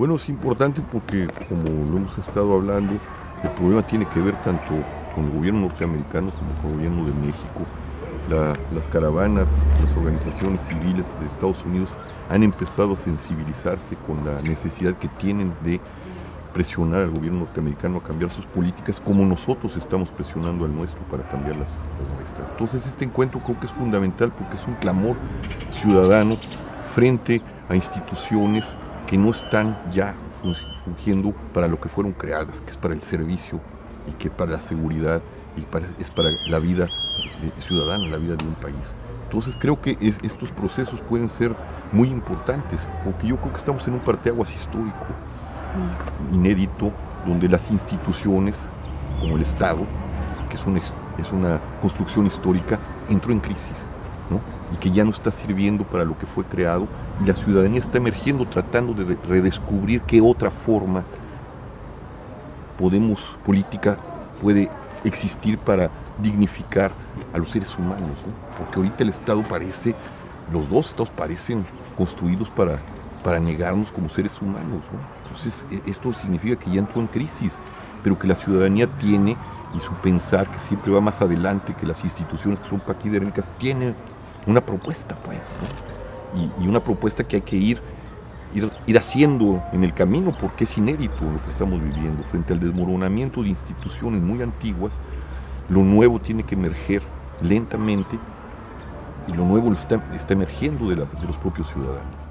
Bueno, es importante porque, como lo hemos estado hablando, el problema tiene que ver tanto con el gobierno norteamericano como con el gobierno de México. las caravanas, las organizaciones civiles de Estados Unidos han empezado a sensibilizarse con la necesidad que tienen de presionar al gobierno norteamericano a cambiar sus políticas como nosotros estamos presionando al nuestro para cambiar las, nuestras. Entonces este encuentro creo que es fundamental porque es un clamor ciudadano frente a instituciones que no están ya fungiendo para lo que fueron creadas, que es para el servicio y que para la seguridad y es para la vida ciudadana, la vida de un país. Entonces creo que estos procesos pueden ser muy importantes, porque yo creo que estamos en un parteaguas histórico inédito donde las instituciones, como el Estado, que es una, es una construcción histórica, entró en crisis y que ya no está sirviendo para lo que fue creado. Y la ciudadanía está emergiendo tratando de redescubrir qué otra forma podemos, política puede existir para dignificar a los seres humanos, porque ahorita el Estado parece, los dos Estados parecen construidos para para negarnos como seres humanos. Entonces, e, esto significa que ya entró en crisis, pero que la ciudadanía tiene, y su pensar, que siempre va más adelante que las instituciones que son paquidérmicas, tiene una propuesta, pues, y, una propuesta que hay que ir, ir, ir haciendo en el camino, porque es inédito lo que estamos viviendo. Frente al desmoronamiento de instituciones muy antiguas, lo nuevo tiene que emerger lentamente, y lo nuevo está, está emergiendo de, de los propios ciudadanos.